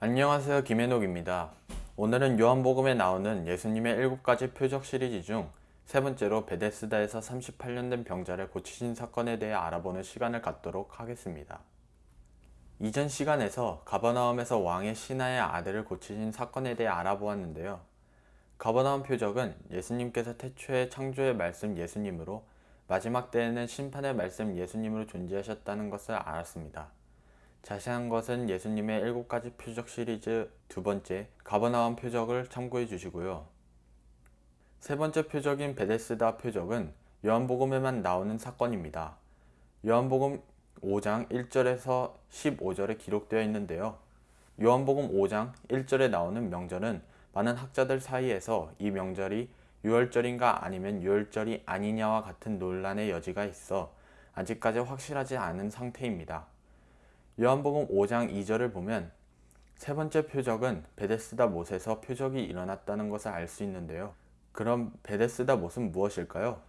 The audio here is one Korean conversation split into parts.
안녕하세요 김현옥입니다. 오늘은 요한복음에 나오는 예수님의 일곱 가지 표적 시리즈 중 세 번째로 베데스다에서 38년 된 병자를 고치신 사건에 대해 알아보는 시간을 갖도록 하겠습니다. 이전 시간에서 가버나움에서 왕의 신하의 아들을 고치신 사건에 대해 알아보았는데요. 가버나움 표적은 예수님께서 태초에 창조의 말씀 예수님으로 마지막 때에는 심판의 말씀 예수님으로 존재하셨다는 것을 알았습니다. 자세한 것은 예수님의 일곱 가지 표적 시리즈 두 번째 가버나움 표적을 참고해 주시고요. 세 번째 표적인 베데스다 표적은 요한복음에만 나오는 사건입니다. 요한복음 5장 1절에서 15절에 기록되어 있는데요. 요한복음 5장 1절에 나오는 명절은 많은 학자들 사이에서 이 명절이 유월절인가 아니면 유월절이 아니냐와 같은 논란의 여지가 있어 아직까지 확실하지 않은 상태입니다. 요한복음 5장 2절을 보면 세 번째 표적은 베데스다 못에서 표적이 일어났다는 것을 알 수 있는데요. 그럼 베데스다 못은 무엇일까요?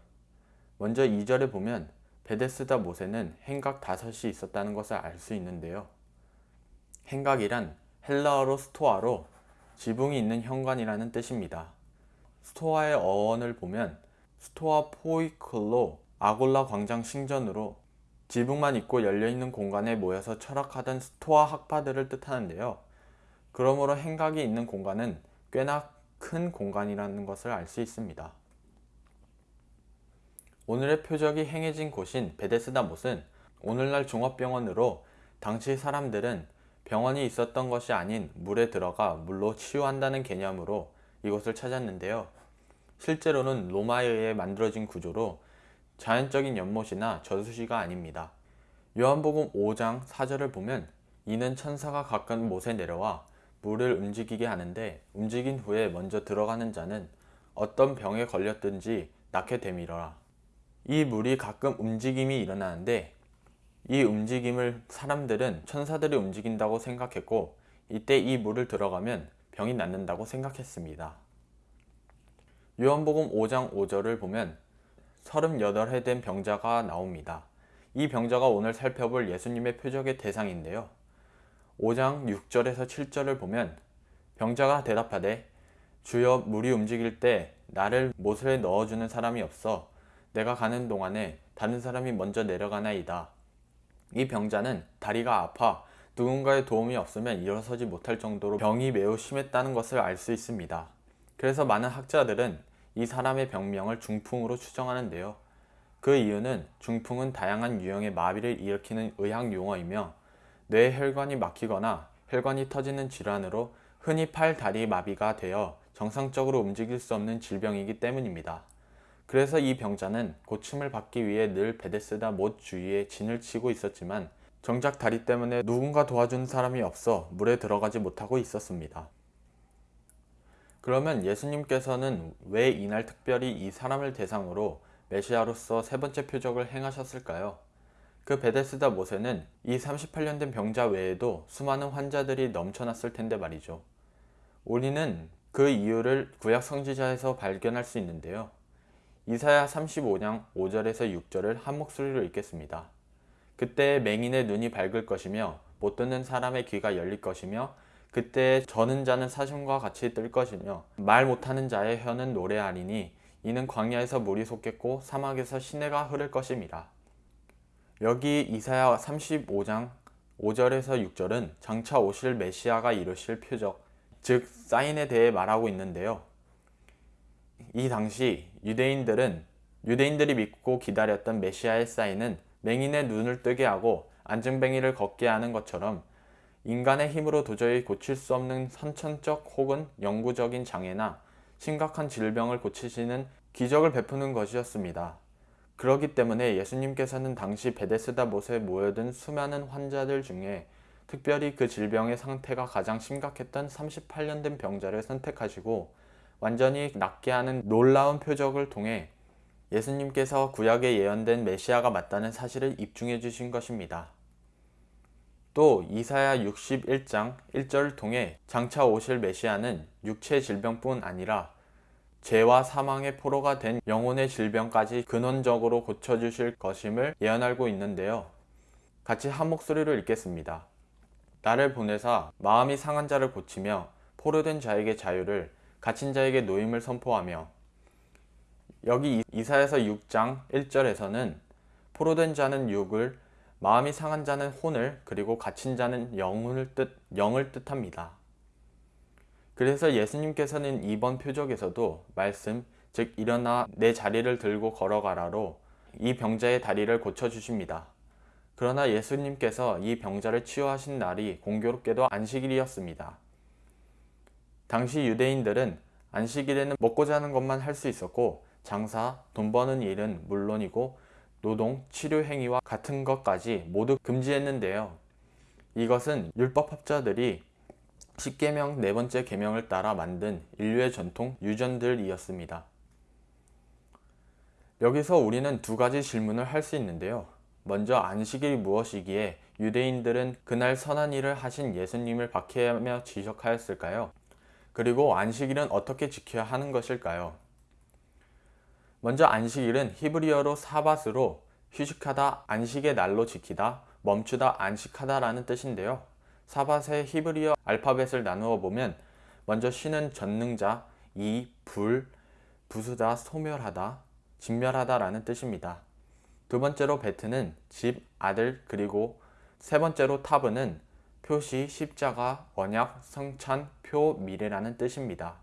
먼저 2절에 보면 베데스다 못에는 행각 다섯이 있었다는 것을 알 수 있는데요. 행각이란 헬라어로 스토아로 지붕이 있는 현관이라는 뜻입니다. 스토아의 어원을 보면 스토아 포이클로 아골라 광장 신전으로 지붕만 있고 열려있는 공간에 모여서 철학하던 스토아 학파들을 뜻하는데요. 그러므로 행각이 있는 공간은 꽤나 큰 공간이라는 것을 알 수 있습니다. 오늘의 표적이 행해진 곳인 베데스다 못은 오늘날 종합병원으로 당시 사람들은 병원이 있었던 것이 아닌 물에 들어가 물로 치유한다는 개념으로 이곳을 찾았는데요. 실제로는 로마에 의해 만들어진 구조로 자연적인 연못이나 저수지가 아닙니다. 요한복음 5장 4절을 보면 이는 천사가 가끔 못에 내려와 물을 움직이게 하는데 움직인 후에 먼저 들어가는 자는 어떤 병에 걸렸든지 낫게 되밀어라. 이 물이 가끔 움직임이 일어나는데 이 움직임을 사람들은 천사들이 움직인다고 생각했고 이때 이 물을 들어가면 병이 낫는다고 생각했습니다. 요한복음 5장 5절을 보면 38해 된 병자가 나옵니다. 이 병자가 오늘 살펴볼 예수님의 표적의 대상인데요. 5장 6절에서 7절을 보면 병자가 대답하되 주여 물이 움직일 때 나를 못에 넣어주는 사람이 없어 내가 가는 동안에 다른 사람이 먼저 내려가나이다. 이 병자는 다리가 아파 누군가의 도움이 없으면 일어서지 못할 정도로 병이 매우 심했다는 것을 알 수 있습니다. 그래서 많은 학자들은 이 사람의 병명을 중풍으로 추정하는데요. 그 이유는 중풍은 다양한 유형의 마비를 일으키는 의학 용어이며 뇌 혈관이 막히거나 혈관이 터지는 질환으로 흔히 팔, 다리 마비가 되어 정상적으로 움직일 수 없는 질병이기 때문입니다. 그래서 이 병자는 고침을 받기 위해 늘 베데스다 못 주위에 진을 치고 있었지만 정작 다리 때문에 누군가 도와주는 사람이 없어 물에 들어가지 못하고 있었습니다. 그러면 예수님께서는 왜 이날 특별히 이 사람을 대상으로 메시아로서 세 번째 표적을 행하셨을까요? 그 베데스다 못에는 이 38년 된 병자 외에도 수많은 환자들이 넘쳐났을 텐데 말이죠. 우리는 그 이유를 구약 성지자에서 발견할 수 있는데요. 이사야 35장 5절에서 6절을 한 목소리로 읽겠습니다. 그때 맹인의 눈이 밝을 것이며 못 듣는 사람의 귀가 열릴 것이며 그때 저는 자는 사슴과 같이 뜰 것이며 말 못하는 자의 혀는 노래하리니 이는 광야에서 물이 솟겠고 사막에서 시내가 흐를 것입니다. 여기 이사야 35장 5절에서 6절은 장차 오실 메시아가 이루실 표적, 즉 사인에 대해 말하고 있는데요. 이 당시 유대인들은 유대인들이 믿고 기다렸던 메시아의 사인은 맹인의 눈을 뜨게 하고 안증뱅이를 걷게 하는 것처럼 인간의 힘으로 도저히 고칠 수 없는 선천적 혹은 영구적인 장애나 심각한 질병을 고치시는 기적을 베푸는 것이었습니다. 그러기 때문에 예수님께서는 당시 베데스다 못에 모여든 수많은 환자들 중에 특별히 그 질병의 상태가 가장 심각했던 38년 된 병자를 선택하시고 완전히 낫게 하는 놀라운 표적을 통해 예수님께서 구약에 예언된 메시아가 맞다는 사실을 입증해 주신 것입니다. 또 이사야 61장 1절을 통해 장차 오실 메시아는 육체 질병뿐 아니라 죄와 사망의 포로가 된 영혼의 질병까지 근원적으로 고쳐주실 것임을 예언하고 있는데요. 같이 한 목소리로 읽겠습니다. 나를 보내사 마음이 상한 자를 고치며 포로된 자에게 자유를 갇힌 자에게 노임을 선포하며 여기 이사에서 6장 1절에서는 포로된 자는 육을 마음이 상한 자는 혼을 그리고 갇힌 자는 영을 뜻 영을 뜻합니다. 그래서 예수님께서는 이번 표적에서도 말씀 즉 일어나 내 자리를 들고 걸어가라로 이 병자의 다리를 고쳐 주십니다. 그러나 예수님께서 이 병자를 치유하신 날이 공교롭게도 안식일이었습니다. 당시 유대인들은 안식일에는 먹고 자는 것만 할 수 있었고 장사, 돈 버는 일은 물론이고 노동, 치료 행위와 같은 것까지 모두 금지했는데요. 이것은 율법학자들이 10계명 네 번째 계명을 따라 만든 인류의 전통 유전들이었습니다. 여기서 우리는 두 가지 질문을 할 수 있는데요. 먼저 안식일이 무엇이기에 유대인들은 그날 선한 일을 하신 예수님을 박해하며 지적하였을까요? 그리고 안식일은 어떻게 지켜야 하는 것일까요? 먼저 안식일은 히브리어로 사밧으로 휴식하다, 안식의 날로 지키다, 멈추다, 안식하다 라는 뜻인데요. 사밧의 히브리어 알파벳을 나누어 보면 먼저 쉬는 전능자, 이, 불, 부수다, 소멸하다, 진멸하다 라는 뜻입니다. 두 번째로 베트는 집, 아들, 그리고 세 번째로 타브는 표시, 십자가, 언약, 성찬, 표, 미래라는 뜻입니다.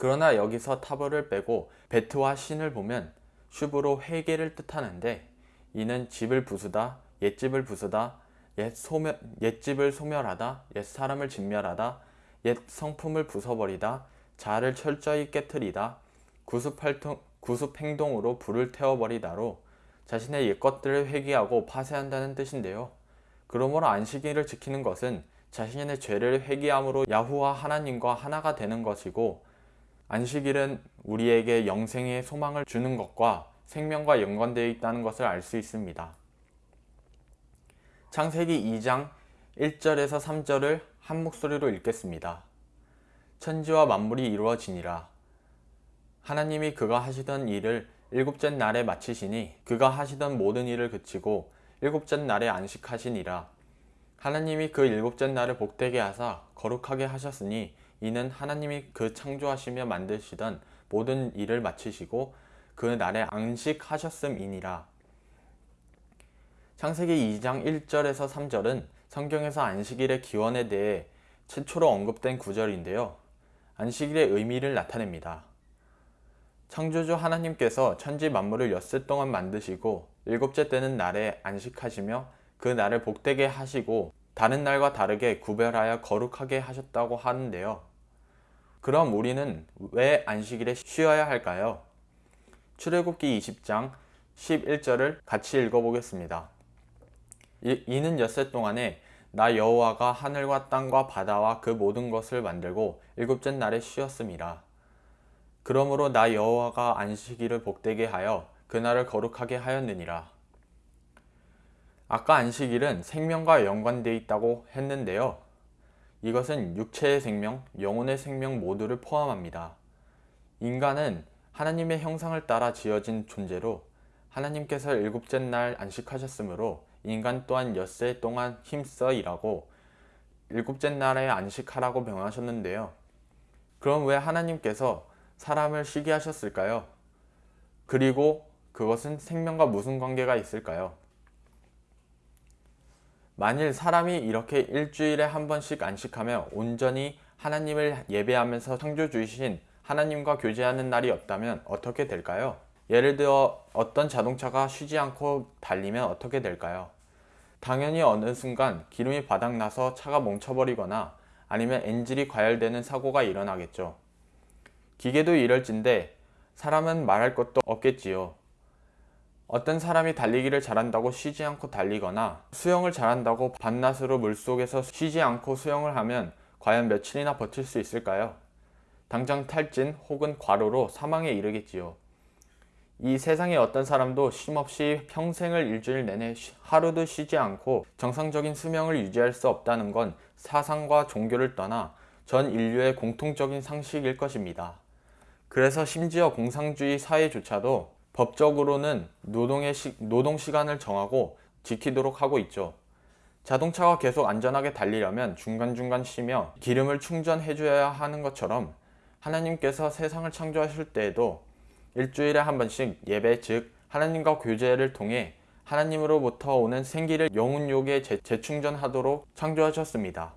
그러나 여기서 타브를 빼고 베트와 신을 보면 슈브로 회개를 뜻하는데 이는 집을 부수다, 옛집을 부수다, 옛 소멸, 옛집을 소멸하다, 옛 사람을 진멸하다, 옛 성품을 부숴버리다, 자를 철저히 깨뜨리다, 구습활동, 구습행동으로 불을 태워버리다로 자신의 옛것들을 회개하고 파쇄한다는 뜻인데요. 그러므로 안식일을 지키는 것은 자신의 죄를 회개함으로 야후와 하나님과 하나가 되는 것이고 안식일은 우리에게 영생의 소망을 주는 것과 생명과 연관되어 있다는 것을 알 수 있습니다. 창세기 2장 1절에서 3절을 한 목소리로 읽겠습니다. 천지와 만물이 이루어지니라. 하나님이 그가 하시던 일을 일곱째 날에 마치시니 그가 하시던 모든 일을 그치고 일곱째 날에 안식하시니라. 하나님이 그 일곱째 날을 복되게 하사 거룩하게 하셨으니 이는 하나님이 그 창조하시며 만드시던 모든 일을 마치시고 그 날에 안식하셨음이니라. 창세기 2장 1절에서 3절은 성경에서 안식일의 기원에 대해 최초로 언급된 구절인데요. 안식일의 의미를 나타냅니다. 창조주 하나님께서 천지 만물을 엿새 동안 만드시고 일곱째 때는 날에 안식하시며 그 날을 복되게 하시고 다른 날과 다르게 구별하여 거룩하게 하셨다고 하는데요. 그럼 우리는 왜 안식일에 쉬어야 할까요? 출애굽기 20장 11절을 같이 읽어보겠습니다. 이, 이는 엿새 동안에 나 여호와가 하늘과 땅과 바다와 그 모든 것을 만들고 일곱째 날에 쉬었습니다. 그러므로 나 여호와가 안식일을 복되게 하여 그날을 거룩하게 하였느니라. 아까 안식일은 생명과 연관되어 있다고 했는데요. 이것은 육체의 생명, 영혼의 생명 모두를 포함합니다. 인간은 하나님의 형상을 따라 지어진 존재로 하나님께서 일곱째 날 안식하셨으므로 인간 또한 엿새 동안 힘써 일하고 일곱째 날에 안식하라고 명하셨는데요. 그럼 왜 하나님께서 사람을 쉬게 하셨을까요? 그리고 그것은 생명과 무슨 관계가 있을까요? 만일 사람이 이렇게 일주일에 한 번씩 안식하며 온전히 하나님을 예배하면서 창조주이신 하나님과 교제하는 날이 없다면 어떻게 될까요? 예를 들어 어떤 자동차가 쉬지 않고 달리면 어떻게 될까요? 당연히 어느 순간 기름이 바닥나서 차가 멈춰버리거나 아니면 엔진이 과열되는 사고가 일어나겠죠. 기계도 이럴진데 사람은 말할 것도 없겠지요. 어떤 사람이 달리기를 잘한다고 쉬지 않고 달리거나 수영을 잘한다고 밤낮으로 물속에서 쉬지 않고 수영을 하면 과연 며칠이나 버틸 수 있을까요? 당장 탈진 혹은 과로로 사망에 이르겠지요. 이 세상에 어떤 사람도 쉼없이 평생을 일주일 내내 하루도 쉬지 않고 정상적인 수명을 유지할 수 없다는 건 사상과 종교를 떠나 전 인류의 공통적인 상식일 것입니다. 그래서 심지어 공상주의 사회조차도 법적으로는 노동의 시, 노동 시간을 정하고 지키도록 하고 있죠. 자동차가 계속 안전하게 달리려면 중간중간 쉬며 기름을 충전해 줘야 하는 것처럼 하나님께서 세상을 창조하실 때에도 일주일에 한 번씩 예배 즉 하나님과 교제를 통해 하나님으로부터 오는 생기를 영혼욕에 재- 재충전하도록 창조하셨습니다.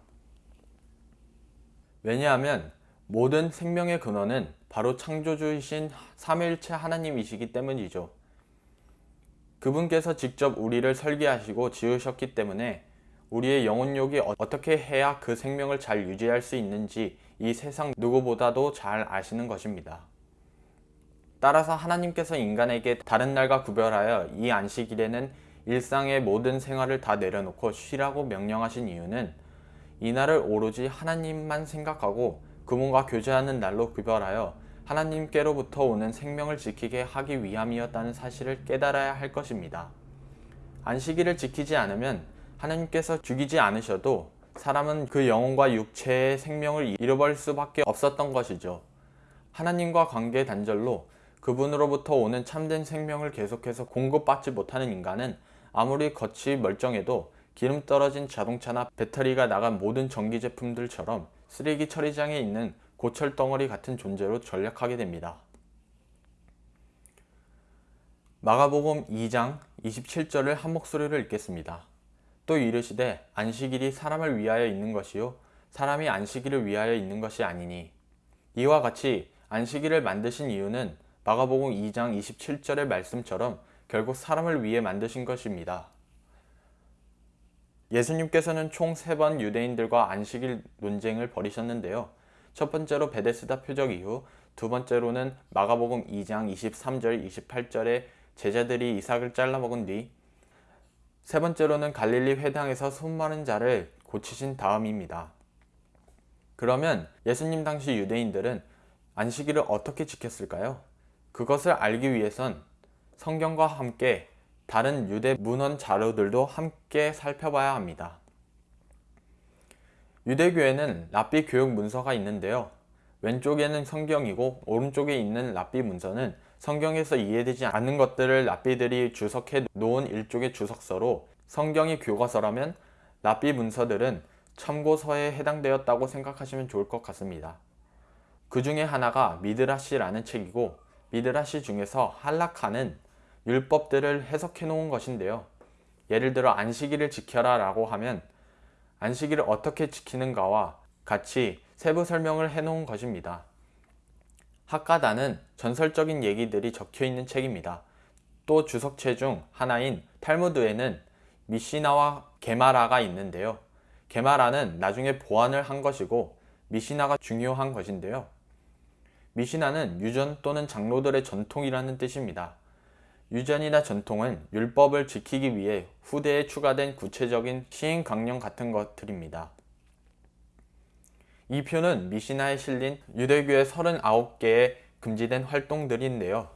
왜냐하면 모든 생명의 근원은 바로 창조주이신 삼위일체 하나님이시기 때문이죠. 그분께서 직접 우리를 설계하시고 지으셨기 때문에 우리의 영혼욕이 어- 어떻게 해야 그 생명을 잘 유지할 수 있는지 이 세상 누구보다도 잘 아시는 것입니다. 따라서 하나님께서 인간에게 다른 날과 구별하여 이 안식일에는 일상의 모든 생활을 다 내려놓고 쉬라고 명령하신 이유는 이날을 오로지 하나님만 생각하고 그분과 교제하는 날로 구별하여 하나님께로부터 오는 생명을 지키게 하기 위함이었다는 사실을 깨달아야 할 것입니다. 안식일을 지키지 않으면 하나님께서 죽이지 않으셔도 사람은 그 영혼과 육체의 생명을 잃어버릴 수밖에 없었던 것이죠. 하나님과 관계 단절로 그분으로부터 오는 참된 생명을 계속해서 공급받지 못하는 인간은 아무리 겉이 멀쩡해도 기름 떨어진 자동차나 배터리가 나간 모든 전기 제품들처럼 쓰레기 처리장에 있는 고철 덩어리 같은 존재로 전락하게 됩니다. 마가복음 2장 27절을 한 목소리로 읽겠습니다. 또 이르시되 안식일이 사람을 위하여 있는 것이요 사람이 안식일을 위하여 있는 것이 아니니 이와 같이 안식일을 만드신 이유는 마가복음 2장 27절의 말씀처럼 결국 사람을 위해 만드신 것입니다. 예수님께서는 총 세 번 유대인들과 안식일 논쟁을 벌이셨는데요. 첫 번째로 베데스다 표적 이후, 두 번째로는 마가복음 2장 23절, 28절에 제자들이 이삭을 잘라 먹은 뒤, 세 번째로는 갈릴리 회당에서 손 마른 자를 고치신 다음입니다. 그러면 예수님 당시 유대인들은 안식일을 어떻게 지켰을까요? 그것을 알기 위해선 성경과 함께 다른 유대 문헌 자료들도 함께 살펴봐야 합니다. 유대교에는 랍비 교육 문서가 있는데요. 왼쪽에는 성경이고 오른쪽에 있는 랍비 문서는 성경에서 이해되지 않는 것들을 랍비들이 주석해 놓은 일종의 주석서로 성경이 교과서라면 랍비 문서들은 참고서에 해당되었다고 생각하시면 좋을 것 같습니다. 그 중에 하나가 미드라시라는 책이고 미드라시 중에서 할라카는 율법들을 해석해 놓은 것인데요. 예를 들어 안식일을 지켜라 라고 하면 안식일을 어떻게 지키는가와 같이 세부 설명을 해 놓은 것입니다. 학가다는 전설적인 얘기들이 적혀 있는 책입니다. 또 주석체 중 하나인 탈무드에는 미시나와 게마라가 있는데요. 게마라는 나중에 보완을 한 것이고 미시나가 중요한 것인데요. 미시나는 유전 또는 장로들의 전통이라는 뜻입니다. 유전이나 전통은 율법을 지키기 위해 후대에 추가된 구체적인 시행 강령 같은 것들입니다. 이 표는 미시나에 실린 유대교의 39개의 금지된 활동들인데요.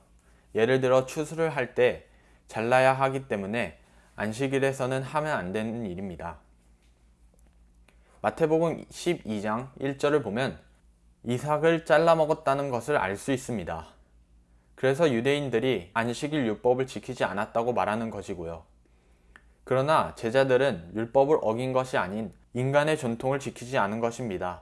예를 들어 추수를 할 때 잘라야 하기 때문에 안식일에서는 하면 안 되는 일입니다. 마태복음 12장 1절을 보면 이삭을 잘라 먹었다는 것을 알 수 있습니다. 그래서 유대인들이 안식일 율법을 지키지 않았다고 말하는 것이고요. 그러나 제자들은 율법을 어긴 것이 아닌 인간의 전통을 지키지 않은 것입니다.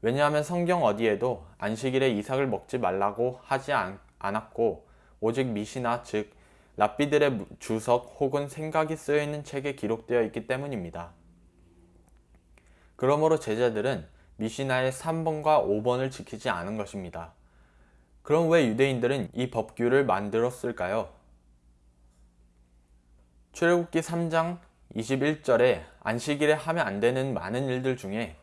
왜냐하면 성경 어디에도 안식일에 이삭을 먹지 말라고 하지 않, 않았고 오직 미시나 즉 랍비들의 주석 혹은 생각이 쓰여 있는 책에 기록되어 있기 때문입니다. 그러므로 제자들은 미시나의 3번과 5번을 지키지 않은 것입니다. 그럼 왜 유대인들은 이 법규를 만들었을까요? 출애굽기 3장 21절에 안식일에 하면 안 되는 많은 일들 중에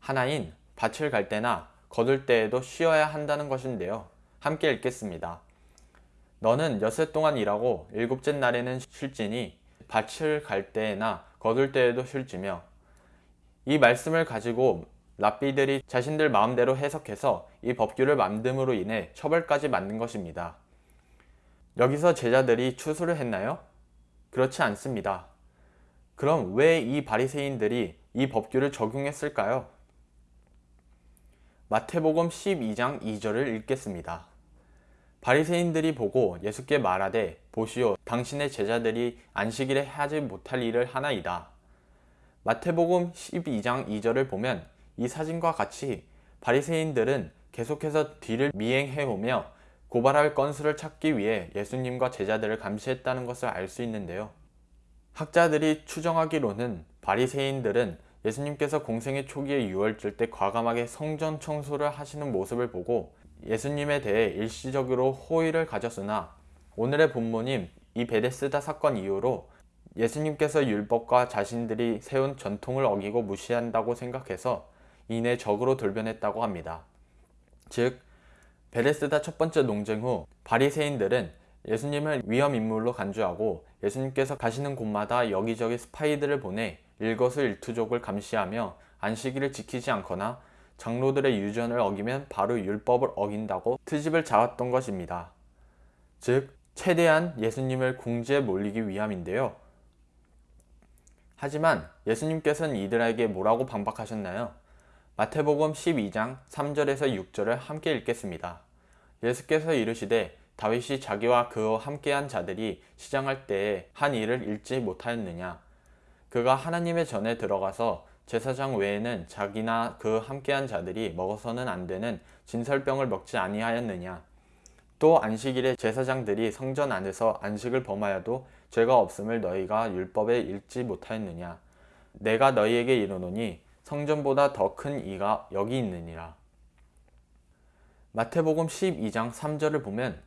하나인 밭을 갈 때나 거둘 때에도 쉬어야 한다는 것인데요. 함께 읽겠습니다. 너는 여세 동안 일하고 일곱째 날에는 쉴지니 밭을 갈 때나 거둘 때에도 쉴지며 이 말씀을 가지고 랍비들이 자신들 마음대로 해석해서 이 법규를 만듦으로 인해 처벌까지 만든 것입니다. 여기서 제자들이 추수를 했나요? 그렇지 않습니다. 그럼 왜 이 바리새인들이 이 법규를 적용했을까요? 마태복음 12장 2절을 읽겠습니다. 바리새인들이 보고 예수께 말하되 보시오 당신의 제자들이 안식일에 하지 못할 일을 하나이다. 마태복음 12장 2절을 보면 이 사진과 같이 바리새인들은 계속해서 뒤를 미행해 오며 고발할 건수를 찾기 위해 예수님과 제자들을 감시했다는 것을 알 수 있는데요. 학자들이 추정하기로는 바리새인들은 예수님께서 공생의 초기에 유월절 때 과감하게 성전 청소를 하시는 모습을 보고 예수님에 대해 일시적으로 호의를 가졌으나 오늘의 본문인 이 베데스다 사건 이후로 예수님께서 율법과 자신들이 세운 전통을 어기고 무시한다고 생각해서 이내 적으로 돌변했다고 합니다. 즉 베데스다 첫 번째 논쟁 후 바리새인들은 예수님을 위험 인물로 간주하고 예수님께서 가시는 곳마다 여기저기 스파이들을 보내 일거수일투족을 감시하며 안식일을 지키지 않거나 장로들의 유전을 어기면 바로 율법을 어긴다고 트집을 잡았던 것입니다. 즉 최대한 예수님을 궁지에 몰리기 위함인데요. 하지만 예수님께서는 이들에게 뭐라고 반박하셨나요? 마태복음 12장 3절에서 6절을 함께 읽겠습니다. 예수께서 이르시되 다윗이 자기와 그와 함께한 자들이 시장할 때에 한 일을 읽지 못하였느냐? 그가 하나님의 전에 들어가서 제사장 외에는 자기나 그 함께한 자들이 먹어서는 안 되는 진설병을 먹지 아니하였느냐? 또 안식일에 제사장들이 성전 안에서 안식을 범하여도 죄가 없음을 너희가 율법에 읽지 못하였느냐? 내가 너희에게 이르노니 성전보다 더 큰 이가 여기 있느니라 마태복음 12장 3절을 보면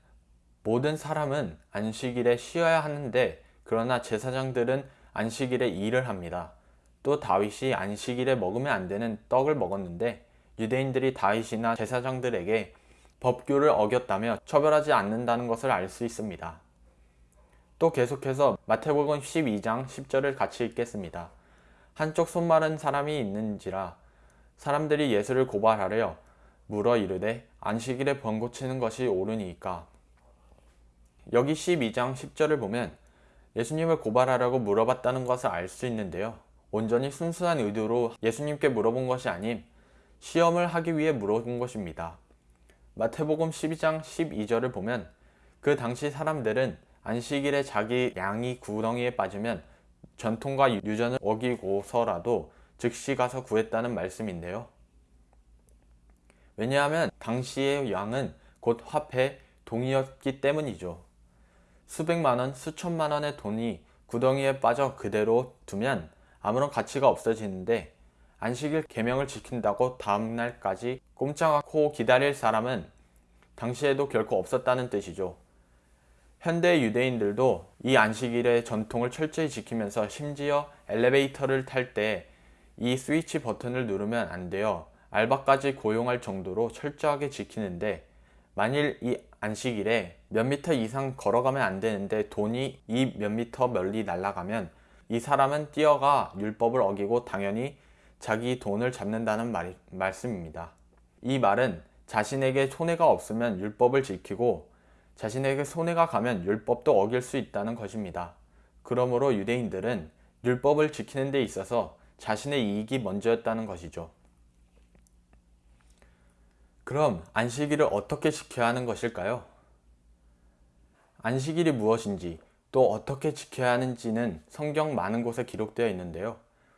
모든 사람은 안식일에 쉬어야 하는데 그러나 제사장들은 안식일에 일을 합니다. 또 다윗이 안식일에 먹으면 안 되는 떡을 먹었는데 유대인들이 다윗이나 제사장들에게 법규를 어겼다며 처벌하지 않는다는 것을 알 수 있습니다. 또 계속해서 마태복음 12장 10절을 같이 읽겠습니다. 한쪽 손 마른 사람이 있는지라 사람들이 예수를 고발하려 물어 이르되 안식일에 병 고치는 것이 옳으니까 여기 12장 10절을 보면 예수님을 고발하라고 물어봤다는 것을 알 수 있는데요. 온전히 순수한 의도로 예수님께 물어본 것이 아닌 시험을 하기 위해 물어본 것입니다. 마태복음 12장 12절을 보면 그 당시 사람들은 안식일에 자기 양이 구덩이에 빠지면 전통과 유전을 어기고서라도 즉시 가서 구했다는 말씀인데요. 왜냐하면 당시의 양은 곧 화폐, 동이었기 때문이죠. 수백만원, 수천만원의 돈이 구덩이에 빠져 그대로 두면 아무런 가치가 없어지는데 안식일 계명을 지킨다고 다음날까지 꼼짝 않고 기다릴 사람은 당시에도 결코 없었다는 뜻이죠. 현대 유대인들도 이 안식일의 전통을 철저히 지키면서 심지어 엘리베이터를 탈 때 이 스위치 버튼을 누르면 안 돼요. 알바까지 고용할 정도로 철저하게 지키는데 만일 이 안식일에 몇 미터 이상 걸어가면 안 되는데 돈이 이 몇 미터 멀리 날아가면 이 사람은 뛰어가 율법을 어기고 당연히 자기 돈을 잡는다는 말, 말씀입니다. 이 말은 자신에게 손해가 없으면 율법을 지키고 자신에게 손해가 가면 율법도 어길 수 있다는 것입니다. 그러므로 유대인들은 율법을 지키는 데 있어서 자신의 이익이 먼저였다는 것이죠. 그럼 안식일을 어떻게 지켜야 하는 것일까요? 안식일이 무엇인지 또 어떻게 지켜야 하는지는 성경 많은 곳에 기록되어 있는데요.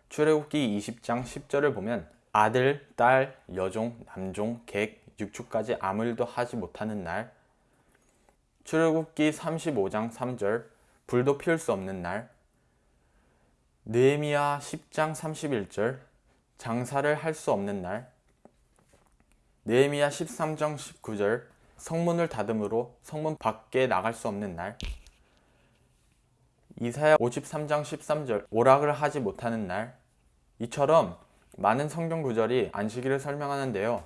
출애굽기 20장 10절을 보면 아들, 딸, 여종, 남종, 객, 육축까지 아무 일도 하지 못하는 날 출애굽기 35장 3절 불도 피울 수 없는 날. 느헤미야 10장 31절 장사를 할 수 없는 날. 느헤미야 13장 19절 성문을 닫음으로 성문 밖에 나갈 수 없는 날. 이사야 53장 13절 오락을 하지 못하는 날. 이처럼 많은 성경 구절이 안식일을 설명하는데요.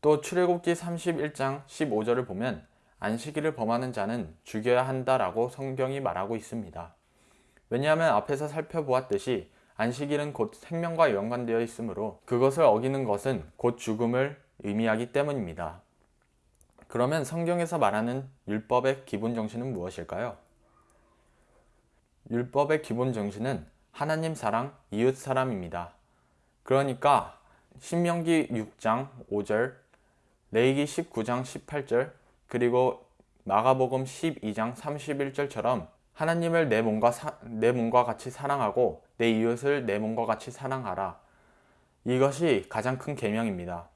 또 출애굽기 31장 15절을 보면 안식일을 범하는 자는 죽여야 한다라고 성경이 말하고 있습니다. 왜냐하면 앞에서 살펴보았듯이 안식일은 곧 생명과 연관되어 있으므로 그것을 어기는 것은 곧 죽음을 의미하기 때문입니다. 그러면 성경에서 말하는 율법의 기본 정신은 무엇일까요? 율법의 기본 정신은 하나님 사랑, 이웃 사람입니다. 그러니까 신명기 6장 5절, 레이기 19장 18절, 그리고 마가복음 12장 31절처럼 하나님을 내 몸과, 사, 내 몸과 같이 사랑하고 내 이웃을 내 몸과 같이 사랑하라. 이것이 가장 큰 계명입니다.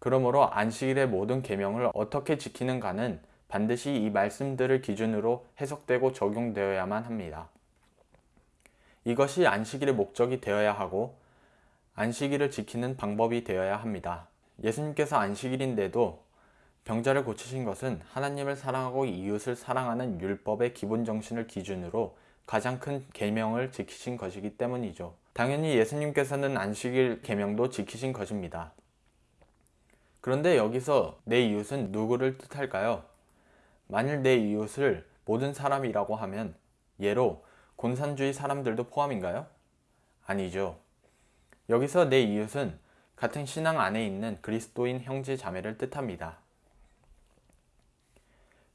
그러므로 안식일의 모든 계명을 어떻게 지키는가는 반드시 이 말씀들을 기준으로 해석되고 적용되어야만 합니다. 이것이 안식일의 목적이 되어야 하고 안식일을 지키는 방법이 되어야 합니다. 예수님께서 안식일인데도 병자를 고치신 것은 하나님을 사랑하고 이웃을 사랑하는 율법의 기본 정신을 기준으로 가장 큰 계명을 지키신 것이기 때문이죠. 당연히 예수님께서는 안식일 계명도 지키신 것입니다. 그런데 여기서 내 이웃은 누구를 뜻할까요? 만일 내 이웃을 모든 사람이라고 하면 예로 공산주의 사람들도 포함인가요? 아니죠. 여기서 내 이웃은 같은 신앙 안에 있는 그리스도인 형제 자매를 뜻합니다.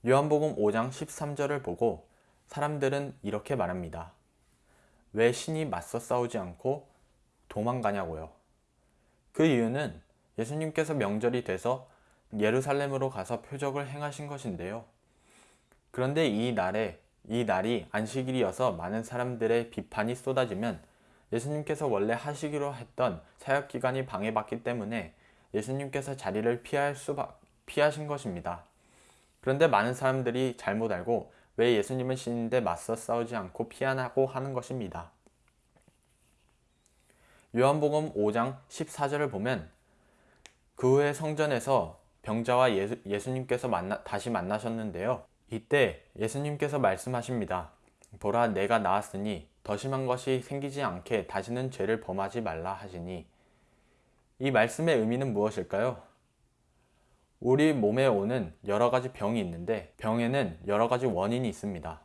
요한복음 5장 13절을 보고 사람들은 이렇게 말합니다. 왜 신이 맞서 싸우지 않고 도망가냐고요. 그 이유는 예수님께서 명절이 돼서 예루살렘으로 가서 표적을 행하신 것인데요. 그런데 이 날에 이 날이 안식일이어서 많은 사람들의 비판이 쏟아지면 예수님께서 원래 하시기로 했던 사역 기간이 방해받기 때문에 예수님께서 자리를 피할 수밖 피하신 것입니다. 그런데 많은 사람들이 잘못 알고 왜 예수님은 신인데 맞서 싸우지 않고 피하고 하는 것입니다. 요한복음 5장 14절을 보면 그 후에 성전에서 병자와 예수, 예수님께서 만나, 다시 만나셨는데요. 이때 예수님께서 말씀하십니다. 보라 내가 나았으니 더 심한 것이 생기지 않게 다시는 죄를 범하지 말라 하시니 이 말씀의 의미는 무엇일까요? 우리 몸에 오는 여러 가지 병이 있는데 병에는 여러 가지 원인이 있습니다.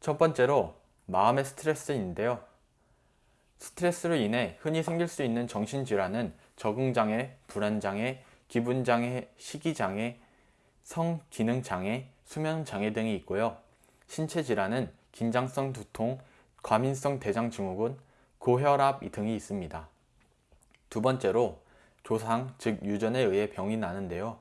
첫 번째로 마음의 스트레스인데요. 스트레스로 인해 흔히 생길 수 있는 정신질환은 적응장애, 불안장애, 기분장애, 식이장애, 성기능장애, 수면장애 등이 있고요. 신체질환은 긴장성 두통, 과민성 대장증후군, 고혈압 등이 있습니다. 두 번째로 조상, 즉 유전에 의해 병이 나는데요.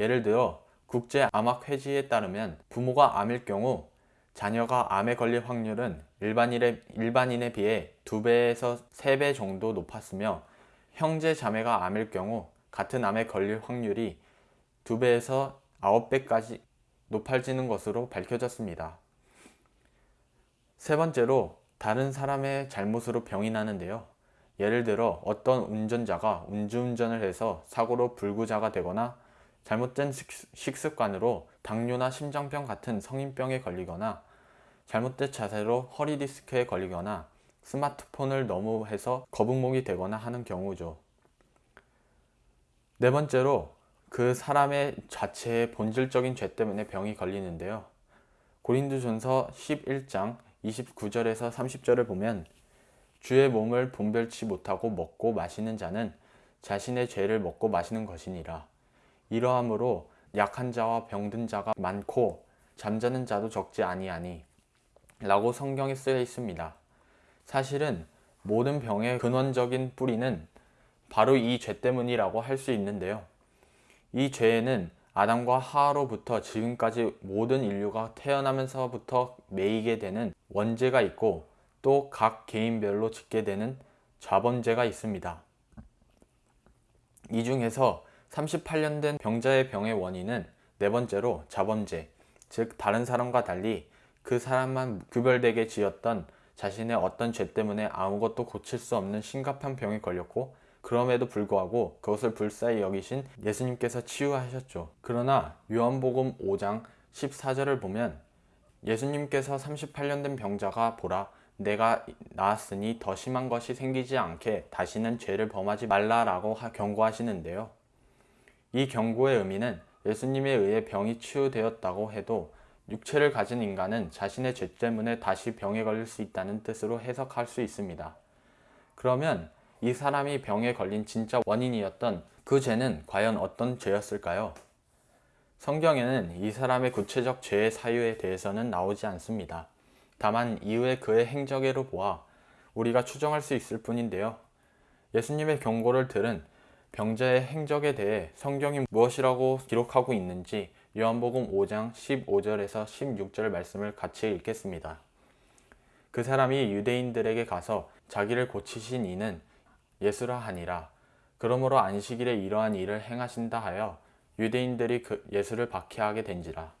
예를 들어 국제암학 회지에 따르면 부모가 암일 경우 자녀가 암에 걸릴 확률은 일반인의, 일반인에 비해 2배에서 3배 정도 높았으며 형제 자매가 암일 경우 같은 암에 걸릴 확률이 2배에서 9배까지 높아지는 것으로 밝혀졌습니다. 세 번째로 다른 사람의 잘못으로 병이 나는데요. 예를 들어 어떤 운전자가 음주운전을 해서 사고로 불구자가 되거나 잘못된 식습관으로 당뇨나 심장병 같은 성인병에 걸리거나 잘못된 자세로 허리 디스크에 걸리거나 스마트폰을 너무 해서 거북목이 되거나 하는 경우죠. 네 번째로 그 사람의 자체의 본질적인 죄 때문에 병이 걸리는데요. 고린도전서 11장 29절에서 30절을 보면 주의 몸을 분별치 못하고 먹고 마시는 자는 자신의 죄를 먹고 마시는 것이니라. 이러함으로 약한 자와 병든 자가 많고 잠자는 자도 적지 아니하니 라고 성경에 쓰여 있습니다. 사실은 모든 병의 근원적인 뿌리는 바로 이 죄 때문이라고 할 수 있는데요. 이 죄에는 아담과 하와로부터 지금까지 모든 인류가 태어나면서부터 매이게 되는 원죄가 있고 또 각 개인별로 짓게 되는 자범죄가 있습니다. 이 중에서 38년 된 병자의 병의 원인은 네 번째로 자범죄, 즉 다른 사람과 달리 그 사람만 구별되게 지었던 자신의 어떤 죄 때문에 아무것도 고칠 수 없는 심각한 병에 걸렸고 그럼에도 불구하고 그것을 불사히 여기신 예수님께서 치유하셨죠. 그러나 요한복음 5장 14절을 보면 예수님께서 38년 된 병자가 보라 내가 나았으니 더 심한 것이 생기지 않게 다시는 죄를 범하지 말라라고 경고하시는데요. 이 경고의 의미는 예수님에 의해 병이 치유되었다고 해도 육체를 가진 인간은 자신의 죄 때문에 다시 병에 걸릴 수 있다는 뜻으로 해석할 수 있습니다. 그러면 이 사람이 병에 걸린 진짜 원인이었던 그 죄는 과연 어떤 죄였을까요? 성경에는 이 사람의 구체적 죄의 사유에 대해서는 나오지 않습니다. 다만 이후에 그의 행적으로 보아 우리가 추정할 수 있을 뿐인데요. 예수님의 경고를 들은 병자의 행적에 대해 성경이 무엇이라고 기록하고 있는지 요한복음 5장 15절에서 16절 말씀을 같이 읽겠습니다. 그 사람이 유대인들에게 가서 자기를 고치신 이는 예수라 하니라. 그러므로 안식일에 이러한 일을 행하신다 하여 유대인들이 그 예수를 박해하게 된지라.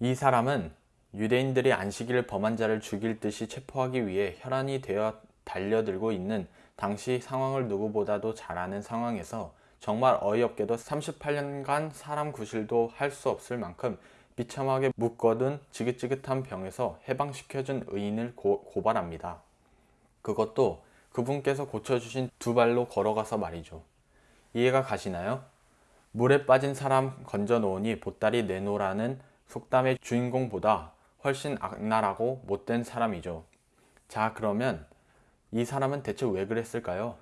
이 사람은 유대인들이 안식일을 범한 자를 죽일 듯이 체포하기 위해 혈안이 되어 달려들고 있는 당시 상황을 누구보다도 잘 아는 상황에서 정말 어이없게도 38년간 사람 구실도 할 수 없을 만큼 비참하게 묶어둔 지긋지긋한 병에서 해방시켜준 의인을 고, 고발합니다. 그것도 그분께서 고쳐주신 두 발로 걸어가서 말이죠. 이해가 가시나요? 물에 빠진 사람 건져 놓으니 보따리 내놓으라는 속담의 주인공보다 훨씬 악랄하고 못된 사람이죠. 자, 그러면 이 사람은 대체 왜 그랬을까요?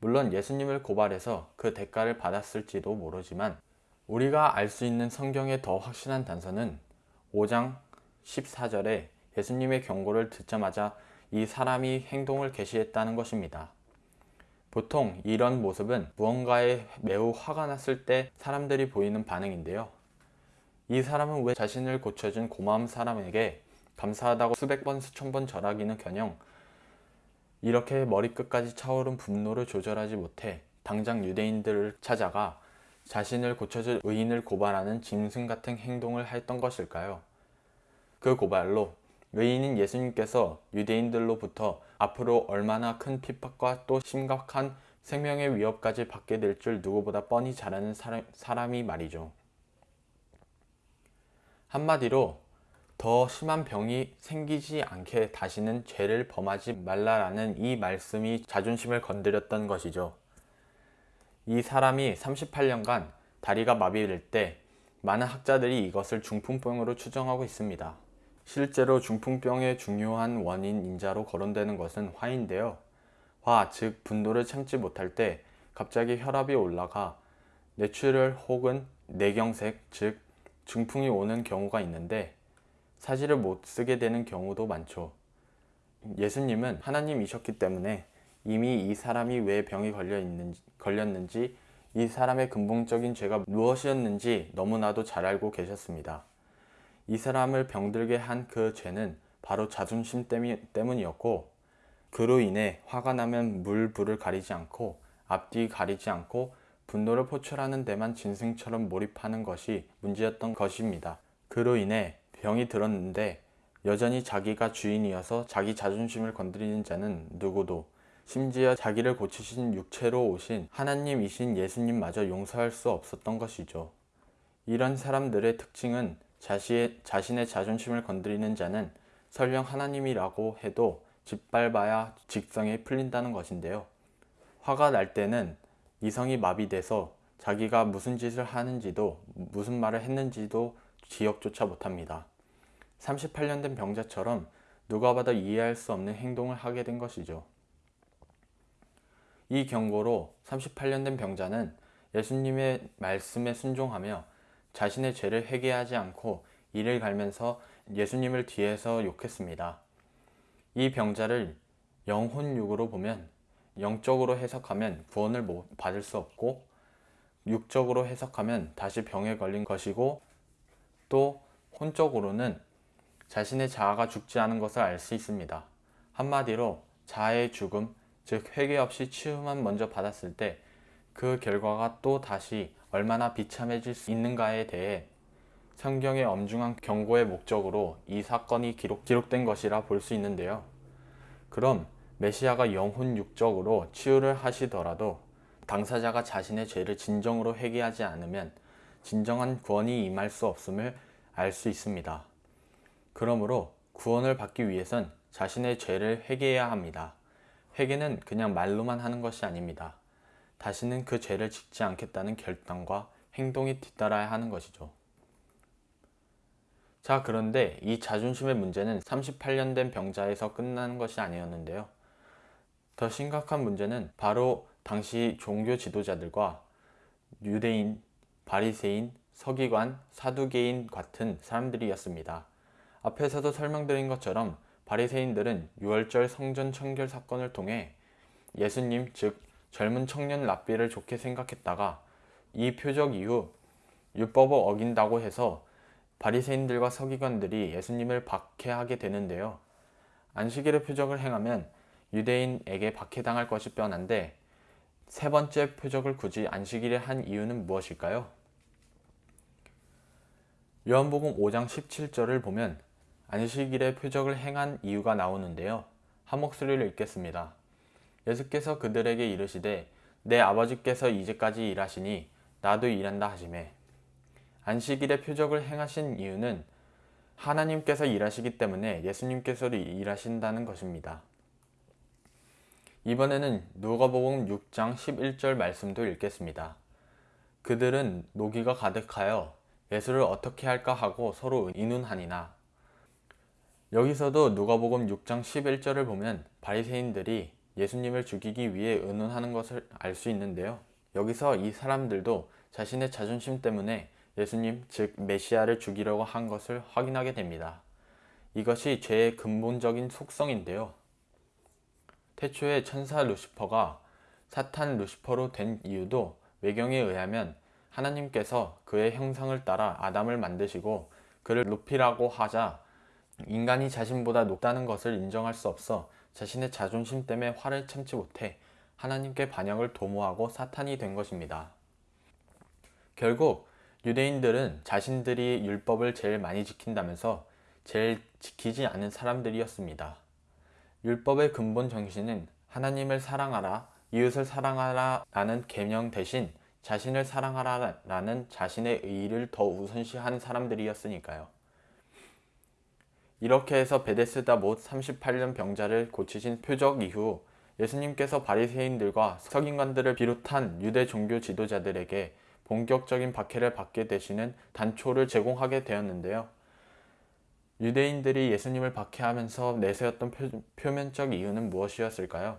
물론 예수님을 고발해서 그 대가를 받았을지도 모르지만 우리가 알 수 있는 성경의 더 확실한 단서는 5장 14절에 예수님의 경고를 듣자마자 이 사람이 행동을 개시했다는 것입니다. 보통 이런 모습은 무언가에 매우 화가 났을 때 사람들이 보이는 반응인데요. 이 사람은 왜 자신을 고쳐준 고마운 사람에게 감사하다고 수백 번 수천 번 절하기는 커녕 이렇게 머리끝까지 차오른 분노를 조절하지 못해 당장 유대인들을 찾아가 자신을 고쳐줄 의인을 고발하는 짐승 같은 행동을 했던 것일까요? 그 고발로 의인인 예수님께서 유대인들로부터 앞으로 얼마나 큰 핍박과 또 심각한 생명의 위협까지 받게 될 줄 누구보다 뻔히 잘 아는 사람, 사람이 말이죠. 한마디로 더 심한 병이 생기지 않게 다시는 죄를 범하지 말라라는 이 말씀이 자존심을 건드렸던 것이죠. 이 사람이 38년간 다리가 마비될 때 많은 학자들이 이것을 중풍병으로 추정하고 있습니다. 실제로 중풍병의 중요한 원인 인자로 거론되는 것은 화인데요. 화, 즉 분노를 참지 못할 때 갑자기 혈압이 올라가 뇌출혈 혹은 뇌경색, 즉 중풍이 오는 경우가 있는데 사지를 못 쓰게 되는 경우도 많죠. 예수님은 하나님이셨기 때문에 이미 이 사람이 왜 병이 걸려 있는지, 걸렸는지 이 사람의 근본적인 죄가 무엇이었는지 너무나도 잘 알고 계셨습니다. 이 사람을 병들게 한 그 죄는 바로 자존심 때문이었고 그로 인해 화가 나면 물, 불을 가리지 않고 앞뒤 가리지 않고 분노를 포출하는 데만 진승처럼 몰입하는 것이 문제였던 것입니다. 그로 인해 병이 들었는데 여전히 자기가 주인이어서 자기 자존심을 건드리는 자는 누구도 심지어 자기를 고치신 육체로 오신 하나님이신 예수님마저 용서할 수 없었던 것이죠. 이런 사람들의 특징은 자신의, 자신의 자존심을 건드리는 자는 설령 하나님이라고 해도 짓밟아야 직성에 풀린다는 것인데요. 화가 날 때는 이성이 마비돼서 자기가 무슨 짓을 하는지도 무슨 말을 했는지도 기억조차 못합니다. 38년 된 병자처럼 누가 봐도 이해할 수 없는 행동을 하게 된 것이죠. 이 경고로 38년 된 병자는 예수님의 말씀에 순종하며 자신의 죄를 회개하지 않고 이를 갈면서 예수님을 뒤에서 욕했습니다. 이 병자를 영혼육으로 보면 영적으로 해석하면 구원을 받을 수 없고 육적으로 해석하면 다시 병에 걸린 것이고 또 혼적으로는 자신의 자아가 죽지 않은 것을 알 수 있습니다. 한마디로 자아의 죽음, 즉 회개 없이 치유만 먼저 받았을 때 그 결과가 또 다시 얼마나 비참해질 수 있는가에 대해 성경의 엄중한 경고의 목적으로 이 사건이 기록, 기록된 것이라 볼 수 있는데요. 그럼 메시아가 영혼 육적으로 치유를 하시더라도 당사자가 자신의 죄를 진정으로 회개하지 않으면 진정한 구원이 임할 수 없음을 알 수 있습니다. 그러므로 구원을 받기 위해선 자신의 죄를 회개해야 합니다. 회개는 그냥 말로만 하는 것이 아닙니다. 다시는 그 죄를 짓지 않겠다는 결단과 행동이 뒤따라야 하는 것이죠. 자, 그런데 이 자존심의 문제는 38년 된 병자에서 끝나는 것이 아니었는데요. 더 심각한 문제는 바로 당시 종교 지도자들과 유대인, 바리새인, 서기관, 사두개인 같은 사람들이었습니다. 앞에서도 설명드린 것처럼 바리새인들은 유월절 성전 청결 사건을 통해 예수님 즉 젊은 청년 랍비를 좋게 생각했다가 이 표적 이후 율법을 어긴다고 해서 바리새인들과 서기관들이 예수님을 박해하게 되는데요. 안식일의 표적을 행하면 유대인에게 박해당할 것이 뻔한데 세 번째 표적을 굳이 안식일에 한 이유는 무엇일까요? 요한복음 5장 17절을 보면 안식일의 표적을 행한 이유가 나오는데요. 한 목소리를 읽겠습니다. 예수께서 그들에게 이르시되 내 아버지께서 이제까지 일하시니 나도 일한다 하시매 안식일의 표적을 행하신 이유는 하나님께서 일하시기 때문에 예수님께서도 일하신다는 것입니다. 이번에는 누가복음 6장 11절 말씀도 읽겠습니다. 그들은 노기가 가득하여 예수를 어떻게 할까 하고 서로 의논하니나 여기서도 누가복음 6장 11절을 보면 바리새인들이 예수님을 죽이기 위해 의논하는 것을 알 수 있는데요. 여기서 이 사람들도 자신의 자존심 때문에 예수님 즉 메시아를 죽이려고 한 것을 확인하게 됩니다. 이것이 죄의 근본적인 속성인데요. 태초에 천사 루시퍼가 사탄 루시퍼로 된 이유도 외경에 의하면 하나님께서 그의 형상을 따라 아담을 만드시고 그를 높이라고 하자 인간이 자신보다 높다는 것을 인정할 수 없어 자신의 자존심 때문에 화를 참지 못해 하나님께 반역을 도모하고 사탄이 된 것입니다. 결국 유대인들은 자신들이 율법을 제일 많이 지킨다면서 제일 지키지 않은 사람들이었습니다. 율법의 근본 정신은 하나님을 사랑하라, 이웃을 사랑하라 라는 계명 대신 자신을 사랑하라 라는 자신의 의의를 더 우선시한 사람들이었으니까요. 이렇게 해서 베데스다 못 38년 병자를 고치신 표적 이후 예수님께서 바리새인들과 서기관들을 비롯한 유대 종교 지도자들에게 본격적인 박해를 받게 되시는 단초를 제공하게 되었는데요. 유대인들이 예수님을 박해하면서 내세웠던 표, 면적 이유는 무엇이었을까요?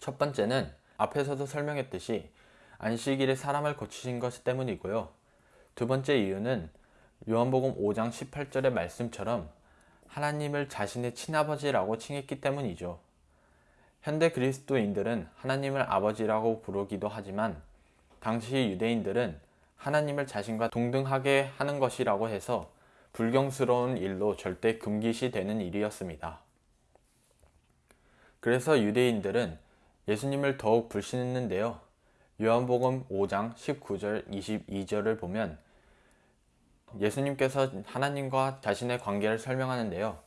첫 번째는 앞에서도 설명했듯이 안식일에 사람을 고치신 것 때문이고요. 두 번째 이유는 요한복음 5장 18절의 말씀처럼 하나님을 자신의 친아버지라고 칭했기 때문이죠. 현대 그리스도인들은 하나님을 아버지라고 부르기도 하지만 당시 유대인들은 하나님을 자신과 동등하게 하는 것이라고 해서 불경스러운 일로 절대 금기시 되는 일이었습니다. 그래서 유대인들은 예수님을 더욱 불신했는데요. 요한복음 5장 19절 22절을 보면 예수님께서 하나님과 자신의 관계를 설명하는데요.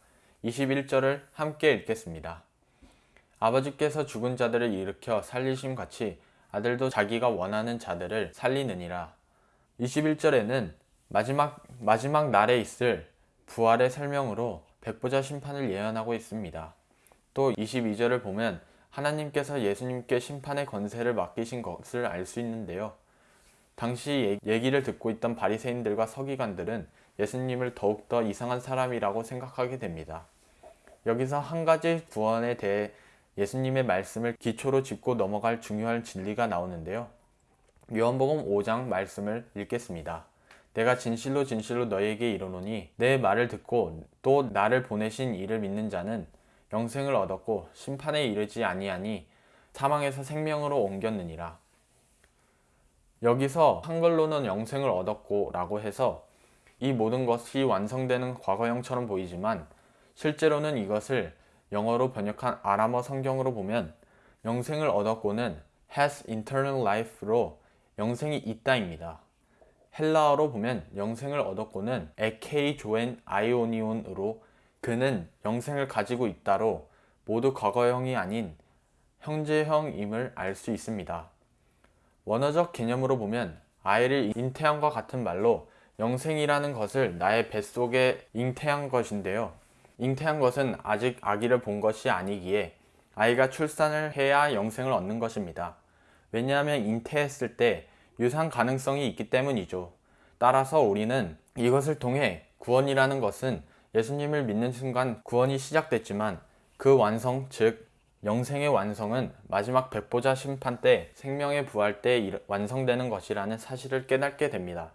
21절을 함께 읽겠습니다. 아버지께서 죽은 자들을 일으켜 살리심 같이 아들도 자기가 원하는 자들을 살리느니라. 21절에는 마지막, 마지막 날에 있을 부활의 설명으로 백보자 심판을 예언하고 있습니다. 또 22절을 보면 하나님께서 예수님께 심판의 권세를 맡기신 것을 알 수 있는데요. 당시 얘기를 듣고 있던 바리새인들과 서기관들은 예수님을 더욱더 이상한 사람이라고 생각하게 됩니다. 여기서 한 가지 구원에 대해 예수님의 말씀을 기초로 짚고 넘어갈 중요한 진리가 나오는데요. 요한복음 5장 말씀을 읽겠습니다. 내가 진실로 진실로 너에게 이르노니 내 말을 듣고 또 나를 보내신 이를 믿는 자는 영생을 얻었고 심판에 이르지 아니하니 사망에서 생명으로 옮겼느니라. 여기서 한글로는 영생을 얻었고 라고 해서 이 모든 것이 완성되는 과거형처럼 보이지만 실제로는 이것을 영어로 번역한 아람어 성경으로 보면 영생을 얻었고는 has eternal life로 영생이 있다입니다. 헬라어로 보면 영생을 얻었고는 에케이 조엔 아이오니온으로 그는 영생을 가지고 있다로 모두 과거형이 아닌 형제형임을 알 수 있습니다. 원어적 개념으로 보면 아이를 잉태한과 같은 말로 영생이라는 것을 나의 뱃속에 잉태한 것인데요. 잉태한 것은 아직 아기를 본 것이 아니기에 아이가 출산을 해야 영생을 얻는 것입니다. 왜냐하면 잉태했을 때 유산 가능성이 있기 때문이죠. 따라서 우리는 이것을 통해 구원이라는 것은 예수님을 믿는 순간 구원이 시작됐지만 그 완성, 즉 영생의 완성은 마지막 백보자 심판 때 생명의 부활 때 완성되는 것이라는 사실을 깨닫게 됩니다.